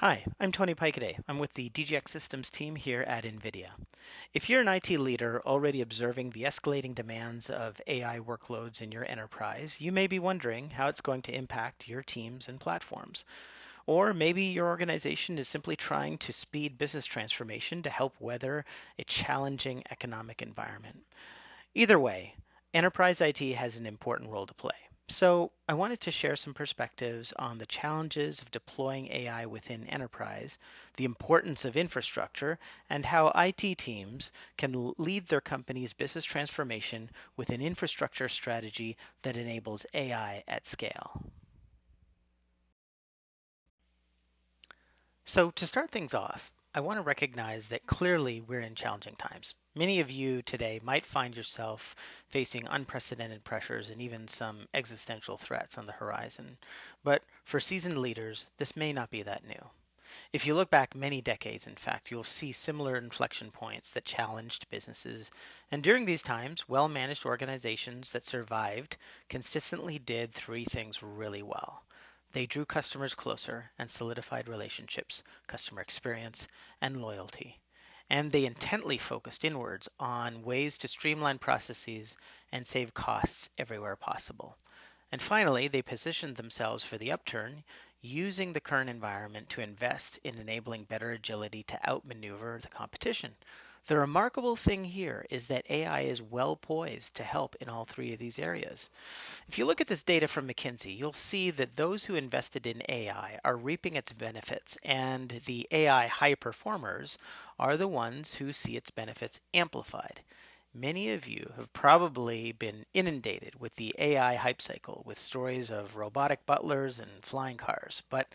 Hi, I'm Tony Paikeday. I'm with the DGX Systems team here at NVIDIA. If you're an IT leader already observing the escalating demands of AI workloads in your enterprise, you may be wondering how it's going to impact your teams and platforms. Or maybe your organization is simply trying to speed business transformation to help weather a challenging economic environment. Either way, enterprise IT has an important role to play. So, I wanted to share some perspectives on the challenges of deploying AI within enterprise, the importance of infrastructure, and how IT teams can lead their company's business transformation with an infrastructure strategy that enables AI at scale. So, to start things off, I want to recognize that clearly we're in challenging times. Many of you today might find yourself facing unprecedented pressures and even some existential threats on the horizon. But for seasoned leaders, this may not be that new. If you look back many decades, in fact, you'll see similar inflection points that challenged businesses. And during these times, well managed organizations that survived consistently did three things really well. They drew customers closer and solidified relationships, customer experience, and loyalty. And they intently focused inwards on ways to streamline processes and save costs everywhere possible. And finally, they positioned themselves for the upturn using the current environment to invest in enabling better agility to outmaneuver the competition. The remarkable thing here is that AI is well poised to help in all three of these areas. If you look at this data from McKinsey, you'll see that those who invested in AI are reaping its benefits, and the AI high performers are the ones who see its benefits amplified. Many of you have probably been inundated with the AI hype cycle with stories of robotic butlers and flying cars, but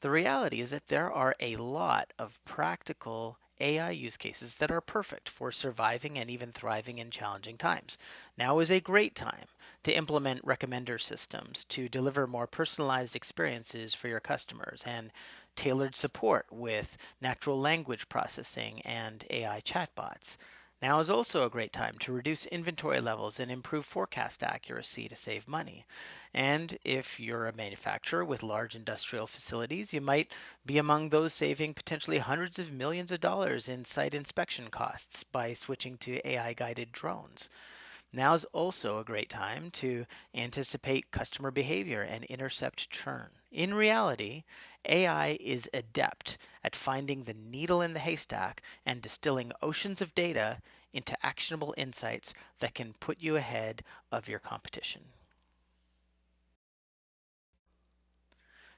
the reality is that there are a lot of practical AI use cases that are perfect for surviving and even thriving in challenging times. Now is a great time to implement recommender systems to deliver more personalized experiences for your customers and tailored support with natural language processing and AI chatbots. Now is also a great time to reduce inventory levels and improve forecast accuracy to save money. And if you're a manufacturer with large industrial facilities, you might be among those saving potentially hundreds of millions of dollars in site inspection costs by switching to AI guided drones. Now is also a great time to anticipate customer behavior and intercept churn. In reality, AI is adept at finding the needle in the haystack and distilling oceans of data into actionable insights that can put you ahead of your competition.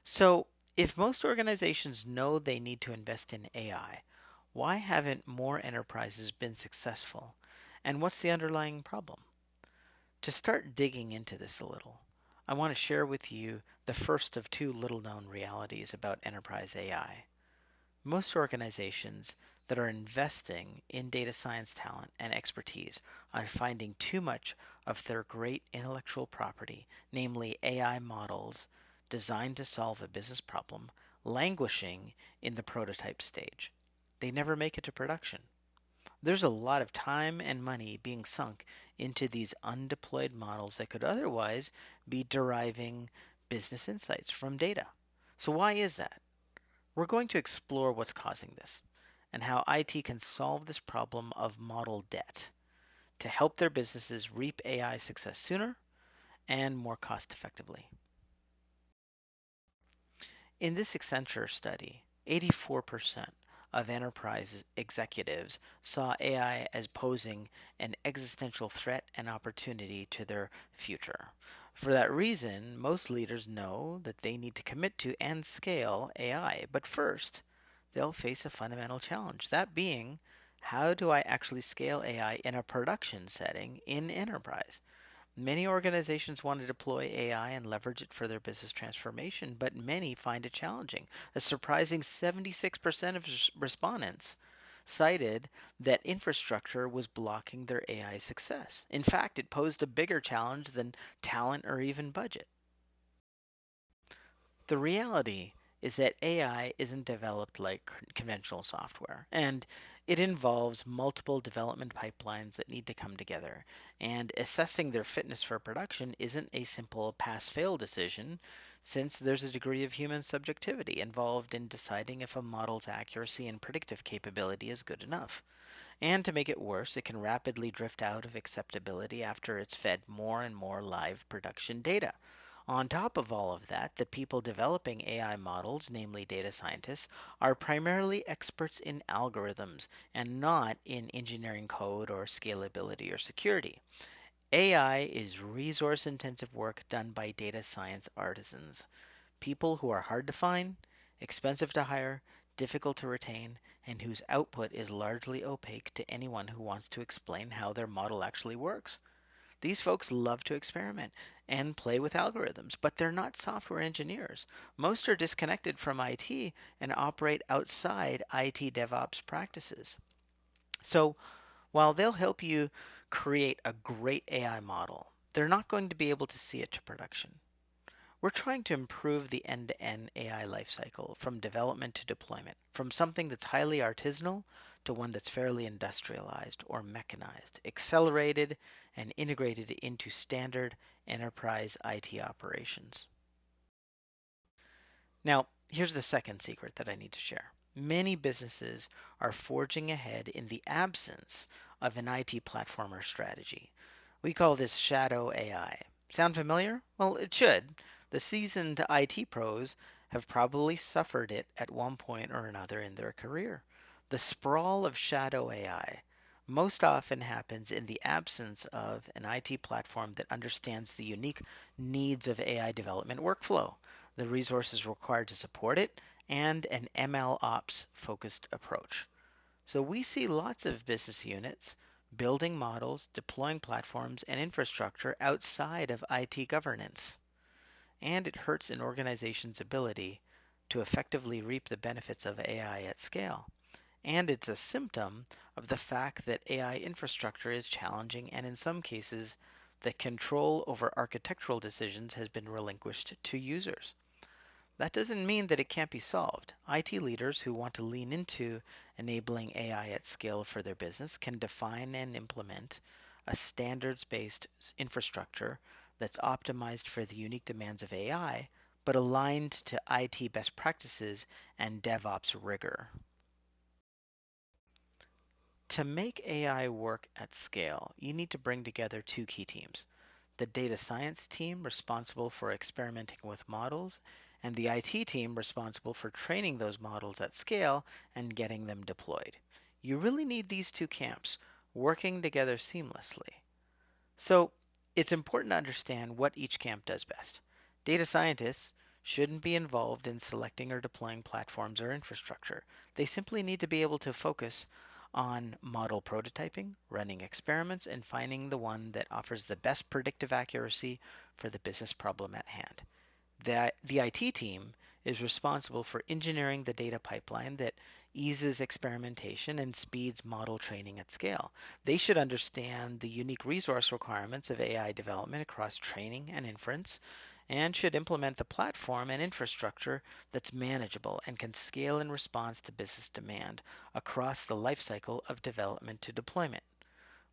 So, if most organizations know they need to invest in AI, why haven't more enterprises been successful? And what's the underlying problem? To start digging into this a little, I want to share with you the first of two little known realities about enterprise AI. Most organizations that are investing in data science talent and expertise are finding too much of their great intellectual property, namely AI models designed to solve a business problem, languishing in the prototype stage. They never make it to production. There's a lot of time and money being sunk into these undeployed models that could otherwise be deriving business insights from data. So, why is that? We're going to explore what's causing this and how IT can solve this problem of model debt to help their businesses reap AI success sooner and more cost effectively. In this Accenture study, 84% of enterprise executives saw AI as posing an existential threat and opportunity to their future. For that reason, most leaders know that they need to commit to and scale AI. But first, they'll face a fundamental challenge that being, how do I actually scale AI in a production setting in enterprise? Many organizations want to deploy AI and leverage it for their business transformation, but many find it challenging. A surprising 76% of respondents cited that infrastructure was blocking their AI success. In fact, it posed a bigger challenge than talent or even budget. The reality is that AI isn't developed like conventional software, and it involves multiple development pipelines that need to come together. And assessing their fitness for production isn't a simple pass fail decision. since there's a degree of human subjectivity involved in deciding if a model's accuracy and predictive capability is good enough. And to make it worse, it can rapidly drift out of acceptability after it's fed more and more live production data. On top of all of that, the people developing AI models, namely data scientists, are primarily experts in algorithms and not in engineering code or scalability or security. AI is resource intensive work done by data science artisans, people who are hard to find, expensive to hire, difficult to retain, and whose output is largely opaque to anyone who wants to explain how their model actually works. These folks love to experiment and play with algorithms, but they're not software engineers. Most are disconnected from IT and operate outside IT DevOps practices. So while they'll help you create a great AI model, they're not going to be able to see it to production. We're trying to improve the end to end AI lifecycle from development to deployment, from something that's highly artisanal to one that's fairly industrialized or mechanized, accelerated, and integrated into standard enterprise IT operations. Now, here's the second secret that I need to share. Many businesses are forging ahead in the absence of an IT platform or strategy. We call this shadow AI. Sound familiar? Well, it should. The seasoned IT pros have probably suffered it at one point or another in their career. The sprawl of shadow AI most often happens in the absence of an IT platform that understands the unique needs of AI development workflow, the resources required to support it, and an ML ops focused approach. So we see lots of business units building models, deploying platforms and infrastructure outside of IT governance. And it hurts an organization's ability to effectively reap the benefits of AI at scale. And it's a symptom of the fact that AI infrastructure is challenging and in some cases the control over architectural decisions has been relinquished to users. That doesn't mean that it can't be solved. IT leaders who want to lean into enabling AI at scale for their business can define and implement a standards based infrastructure that's optimized for the unique demands of AI, but aligned to IT best practices and DevOps rigor. To make AI work at scale, you need to bring together two key teams the data science team responsible for experimenting with models and the IT team responsible for training those models at scale and getting them deployed. You really need these two camps working together seamlessly. So it's important to understand what each camp does best. Data scientists shouldn't be involved in selecting or deploying platforms or infrastructure. They simply need to be able to focus on model prototyping, running experiments, and finding the one that offers the best predictive accuracy for the business problem at hand. The, the IT team is responsible for engineering the data pipeline that eases experimentation and speeds model training at scale. They should understand the unique resource requirements of AI development across training and inference and should implement the platform and infrastructure that's manageable and can scale in response to business demand across the lifecycle of development to deployment.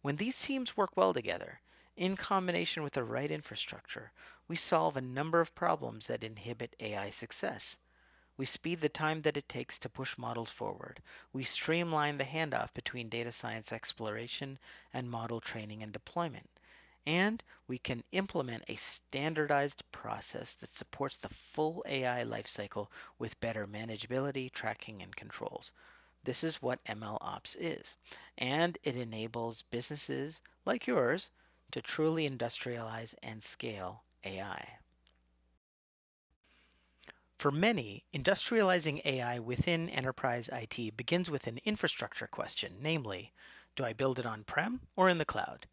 When these teams work well together, in combination with the right infrastructure, we solve a number of problems that inhibit AI success. We speed the time that it takes to push models forward. We streamline the handoff between data science exploration and model training and deployment. And we can implement a standardized process that supports the full AI lifecycle with better manageability, tracking, and controls. This is what ML Ops is. And it enables businesses like yours to truly industrialize and scale AI. For many, industrializing AI within enterprise IT begins with an infrastructure question, namely, do I build it on prem or in the cloud?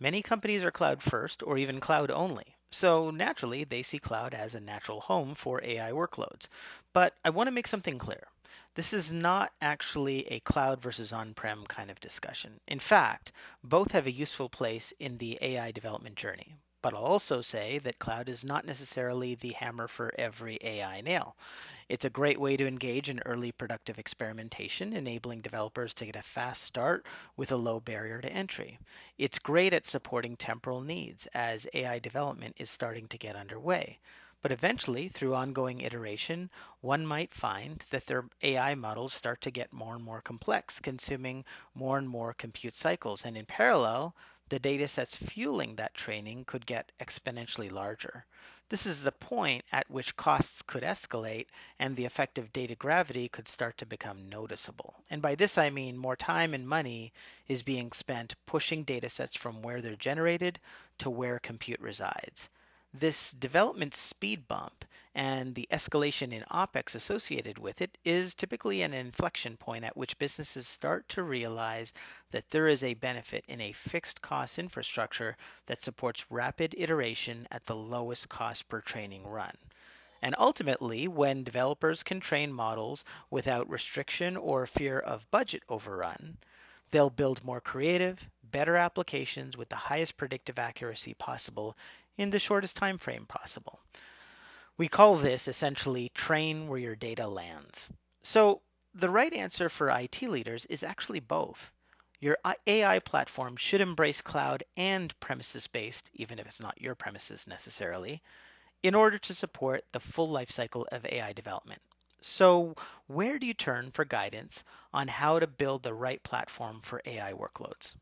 Many companies are cloud first or even cloud only. So naturally, they see cloud as a natural home for AI workloads. But I want to make something clear. This is not actually a cloud versus on prem kind of discussion. In fact, both have a useful place in the AI development journey. But I'll also say that cloud is not necessarily the hammer for every AI nail. It's a great way to engage in early productive experimentation, enabling developers to get a fast start with a low barrier to entry. It's great at supporting temporal needs as AI development is starting to get underway. But eventually, through ongoing iteration, one might find that their AI models start to get more and more complex, consuming more and more compute cycles. And in parallel, the data sets fueling that training could get exponentially larger. This is the point at which costs could escalate and the effect of data gravity could start to become noticeable. And by this I mean more time and money is being spent pushing data sets from where they're generated to where compute resides. This development speed bump and the escalation in OPEX associated with it is typically an inflection point at which businesses start to realize that there is a benefit in a fixed cost infrastructure that supports rapid iteration at the lowest cost per training run. And ultimately, when developers can train models without restriction or fear of budget overrun, they'll build more creative, better applications with the highest predictive accuracy possible in the shortest time frame possible. We call this essentially train where your data lands. So the right answer for IT leaders is actually both. Your AI platform should embrace cloud and premises based, even if it's not your premises necessarily, in order to support the full lifecycle of AI development. So, where do you turn for guidance on how to build the right platform for AI workloads?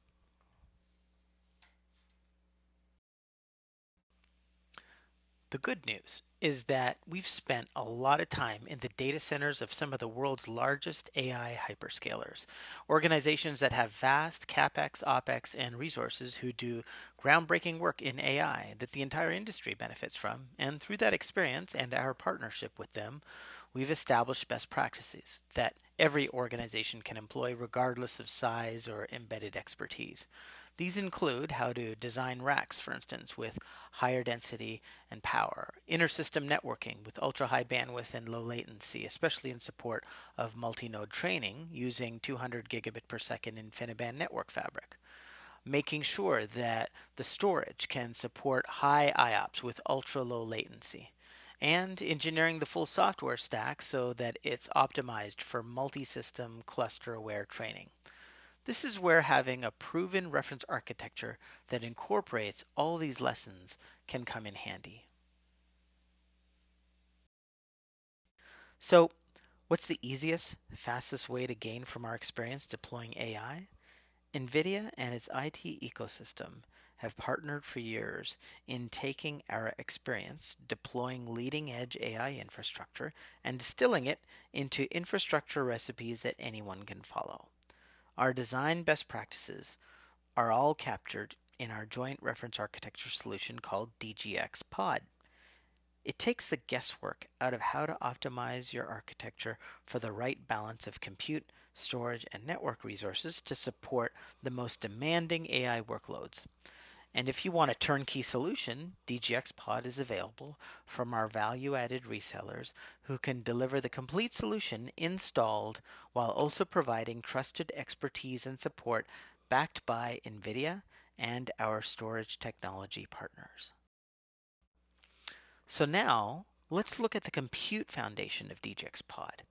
The good news is that we've spent a lot of time in the data centers of some of the world's largest AI hyperscalers, organizations that have vast capex, opex, and resources who do groundbreaking work in AI that the entire industry benefits from. And through that experience and our partnership with them, we've established best practices that every organization can employ regardless of size or embedded expertise. These include how to design racks, for instance, with higher density and power, inter-system networking with ultra high bandwidth and low latency, especially in support of multi node training using 200 gigabit per second InfiniBand network fabric, making sure that the storage can support high IOPS with ultra low latency and engineering the full software stack so that it's optimized for multi system cluster aware training. This is where having a proven reference architecture that incorporates all these lessons can come in handy. So, what's the easiest, fastest way to gain from our experience deploying AI? NVIDIA and its IT ecosystem have partnered for years in taking our experience deploying leading edge AI infrastructure and distilling it into infrastructure recipes that anyone can follow. Our design best practices are all captured in our joint reference architecture solution called DGX Pod. It takes the guesswork out of how to optimize your architecture for the right balance of compute, storage, and network resources to support the most demanding AI workloads. And if you want a turnkey solution, DGX Pod is available from our value added resellers who can deliver the complete solution installed while also providing trusted expertise and support backed by NVIDIA and our storage technology partners. So now let's look at the compute foundation of DGX Pod.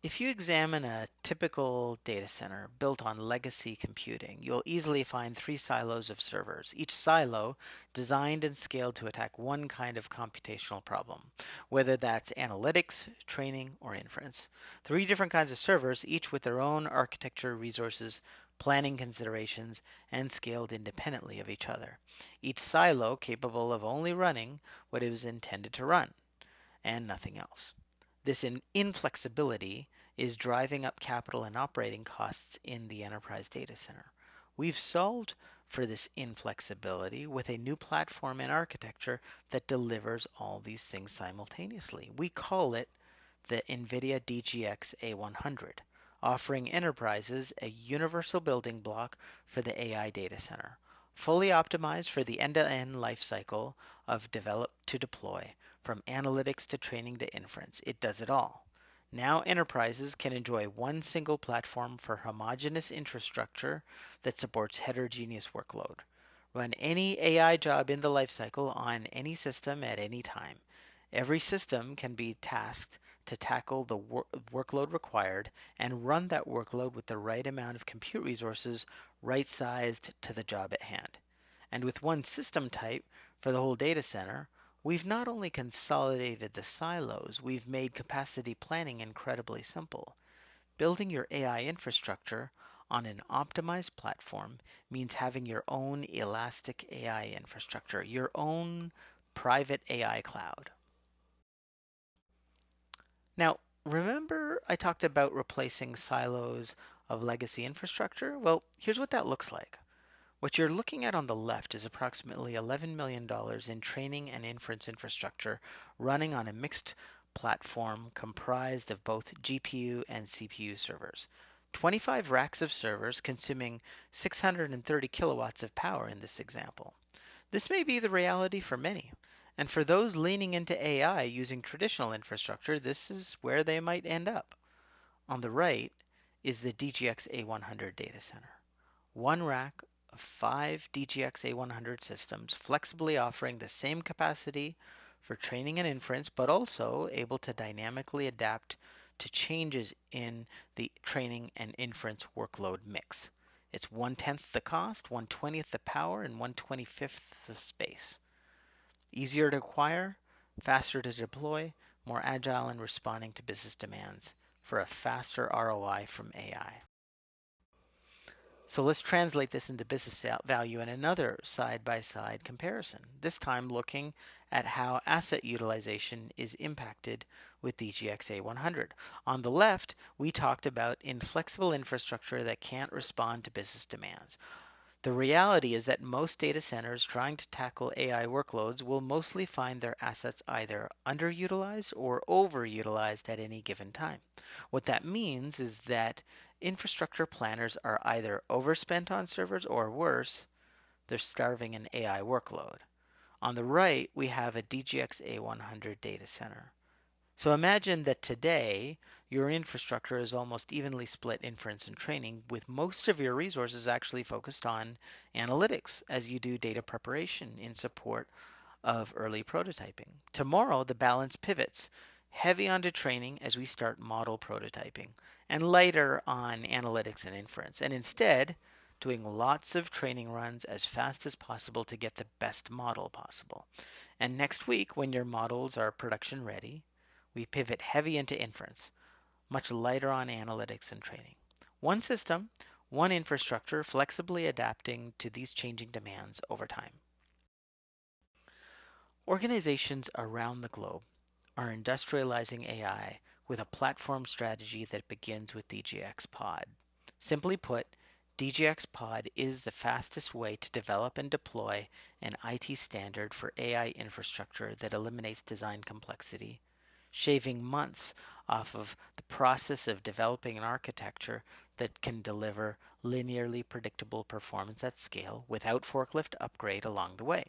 If you examine a typical data center built on legacy computing, you'll easily find three silos of servers, each silo designed and scaled to attack one kind of computational problem, whether that's analytics, training, or inference. Three different kinds of servers, each with their own architecture, resources, planning considerations, and scaled independently of each other. Each silo capable of only running what it was intended to run, and nothing else. This inflexibility is driving up capital and operating costs in the enterprise data center. We've solved for this inflexibility with a new platform and architecture that delivers all these things simultaneously. We call it the NVIDIA DGX A100, offering enterprises a universal building block for the AI data center, fully optimized for the end-to-end lifecycle of develop to deploy, from analytics to training to inference. It does it all. Now enterprises can enjoy one single platform for homogeneous infrastructure that supports heterogeneous workload. Run any AI job in the lifecycle on any system at any time. Every system can be tasked to tackle the wor- workload required and run that workload with the right amount of compute resources right sized to the job at hand. And with one system type for the whole data center, we've not only consolidated the silos, we've made capacity planning incredibly simple. Building your AI infrastructure on an optimized platform means having your own elastic AI infrastructure, your own private AI cloud. Now, remember I talked about replacing silos of legacy infrastructure? Well, here's what that looks like. What you're looking at on the left is approximately $11 million in training and inference infrastructure running on a mixed platform comprised of both GPU and CPU servers. 25 racks of servers consuming 630 kilowatts of power in this example. This may be the reality for many. And for those leaning into AI using traditional infrastructure, this is where they might end up. On the right is the DGX A100 data center. One rack of five DGX A100 systems, flexibly offering the same capacity for training and inference, but also able to dynamically adapt to changes in the training and inference workload mix. It's one tenth the cost, one twentieth the power, and one twenty fifth the space. Easier to acquire, faster to deploy, more agile in responding to business demands for a faster ROI from AI. So let's translate this into business value in another side-by-side comparison, this time looking at how asset utilization is impacted with DGX A100. On the left, we talked about inflexible infrastructure that can't respond to business demands. The reality is that most data centers trying to tackle AI workloads will mostly find their assets either underutilized or overutilized at any given time. What that means is that infrastructure planners are either overspent on servers or worse, they're starving an AI workload. On the right, we have a DGX A100 data center. So imagine that today your infrastructure is almost evenly split inference and training, with most of your resources actually focused on analytics as you do data preparation in support of early prototyping. Tomorrow, the balance pivots heavy onto training as we start model prototyping, and lighter on analytics and inference. And instead, doing lots of training runs as fast as possible to get the best model possible. And next week, when your models are production ready, we pivot heavy into inference, much lighter on analytics and training. One system, one infrastructure, flexibly adapting to these changing demands over time. Organizations around the globe are industrializing AI with a platform strategy that begins with DGX Pod. Simply put, DGX Pod is the fastest way to develop and deploy an IT standard for AI infrastructure that eliminates design complexity, shaving months off of the process of developing an architecture that can deliver linearly predictable performance at scale without forklift upgrade along the way.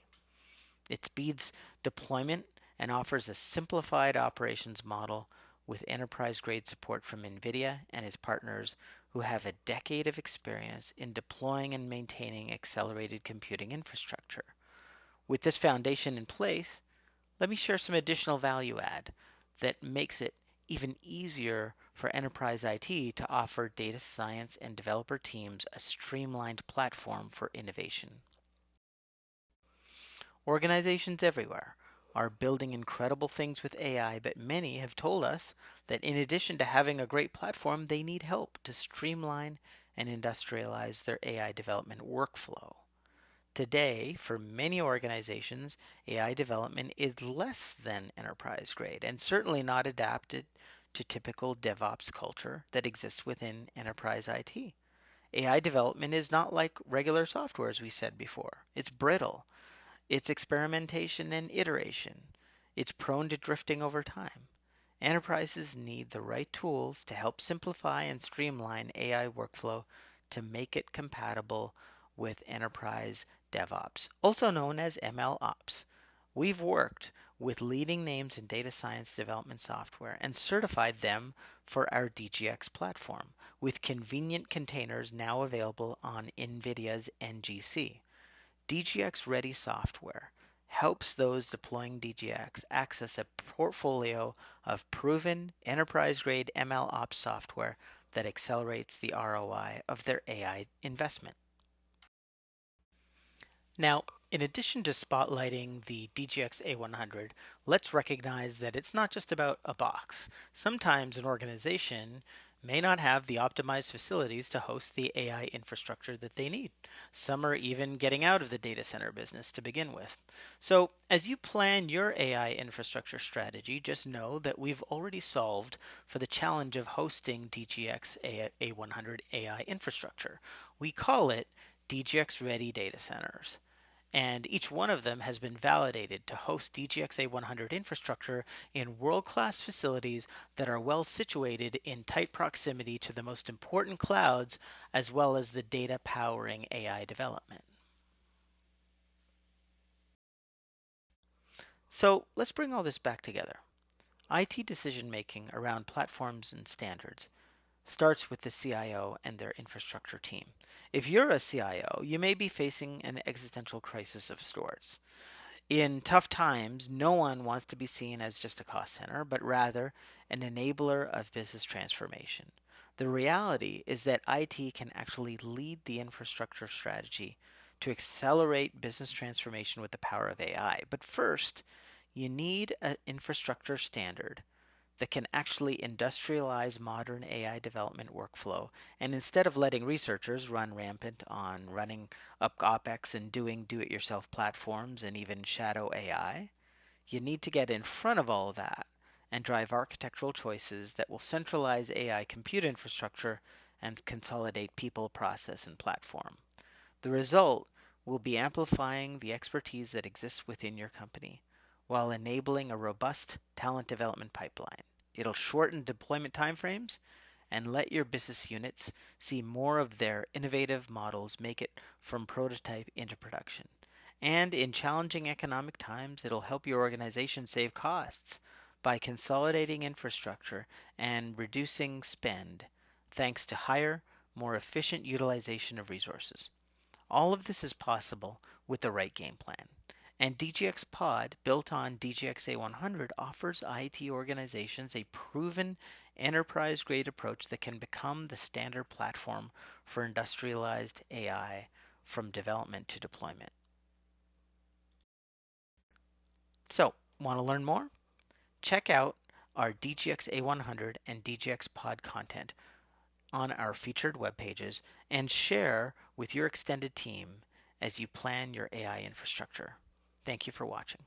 It speeds deployment and offers a simplified operations model with enterprise grade support from NVIDIA and its partners who have a decade of experience in deploying and maintaining accelerated computing infrastructure. With this foundation in place, let me share some additional value add that makes it even easier for enterprise IT to offer data science and developer teams a streamlined platform for innovation. Organizations everywhere are building incredible things with AI, but many have told us that in addition to having a great platform, they need help to streamline and industrialize their AI development workflow. Today, for many organizations, AI development is less than enterprise grade and certainly not adapted to typical DevOps culture that exists within enterprise IT. AI development is not like regular software, as we said before. It's brittle, it's experimentation and iteration. It's prone to drifting over time. Enterprises need the right tools to help simplify and streamline AI workflow to make it compatible with enterprise DevOps, also known as MLOps. We've worked with leading names in data science development software and certified them for our DGX platform with convenient containers now available on NVIDIA's NGC. DGX Ready software helps those deploying DGX access a portfolio of proven enterprise grade ML ops software that accelerates the ROI of their AI investment. Now, in addition to spotlighting the DGX A100, let's recognize that it's not just about a box. Sometimes an organization may not have the optimized facilities to host the AI infrastructure that they need. Some are even getting out of the data center business to begin with. So, as you plan your AI infrastructure strategy, just know that we've already solved for the challenge of hosting DGX A100 AI infrastructure. We call it DGX Ready Data Centers and each one of them has been validated to host DGX A100 infrastructure in world-class facilities that are well situated in tight proximity to the most important clouds as well as the data powering AI development. So let's bring all this back together. IT decision making around platforms and standards starts with the CIO and their infrastructure team. If you're a CIO, you may be facing an existential crisis of sorts. In tough times, no one wants to be seen as just a cost center, but rather an enabler of business transformation. The reality is that IT can actually lead the infrastructure strategy to accelerate business transformation with the power of AI. But first, you need an infrastructure standard that can actually industrialize modern AI development workflow. And instead of letting researchers run rampant on running up OPEX and doing do it yourself platforms and even shadow AI, you need to get in front of all of that and drive architectural choices that will centralize AI compute infrastructure and consolidate people, process, and platform. The result will be amplifying the expertise that exists within your company while enabling a robust talent development pipeline. It'll shorten deployment timeframes and let your business units see more of their innovative models make it from prototype into production. And in challenging economic times, it'll help your organization save costs by consolidating infrastructure and reducing spend thanks to higher, more efficient utilization of resources. All of this is possible with the right game plan. And DGX Pod, built on DGX A100, offers IT organizations a proven enterprise grade approach that can become the standard platform for industrialized AI from development to deployment. So, want to learn more? Check out our DGX A100 and DGX Pod content on our featured web pages and share with your extended team as you plan your AI infrastructure. Thank you for watching.